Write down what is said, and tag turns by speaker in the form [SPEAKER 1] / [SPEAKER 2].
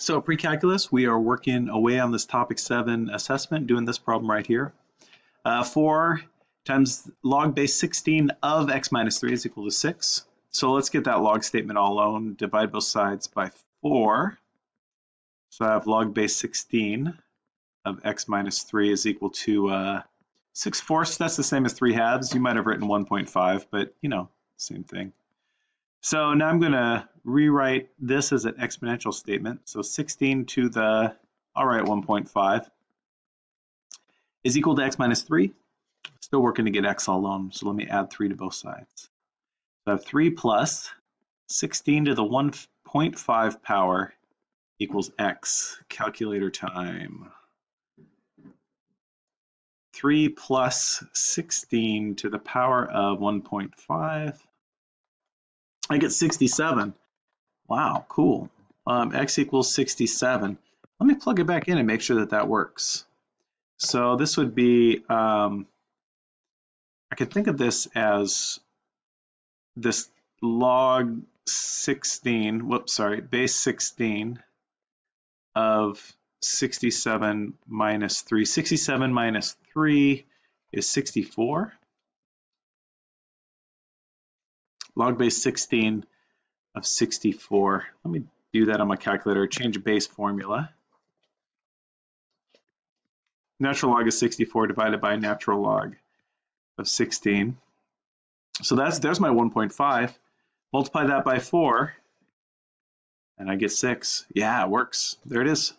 [SPEAKER 1] So pre-calculus, we are working away on this topic seven assessment, doing this problem right here. Uh, four times log base 16 of x minus three is equal to six. So let's get that log statement all alone, divide both sides by four. So I have log base 16 of x minus three is equal to uh, six fourths. That's the same as three halves. You might have written 1.5, but you know, same thing. So now I'm going to rewrite this as an exponential statement. So 16 to the, I'll 1.5, is equal to x minus 3. Still working to get x alone, so let me add 3 to both sides. So I have 3 plus 16 to the 1.5 power equals x. Calculator time. 3 plus 16 to the power of 1.5 I get 67. Wow, cool. Um, x equals 67. Let me plug it back in and make sure that that works. So this would be, um, I could think of this as this log 16, whoops, sorry, base 16 of 67 minus 3. 67 minus 3 is 64. log base 16 of 64. Let me do that on my calculator, change base formula. Natural log of 64 divided by natural log of 16. So that's there's my 1.5. Multiply that by 4, and I get 6. Yeah, it works. There it is.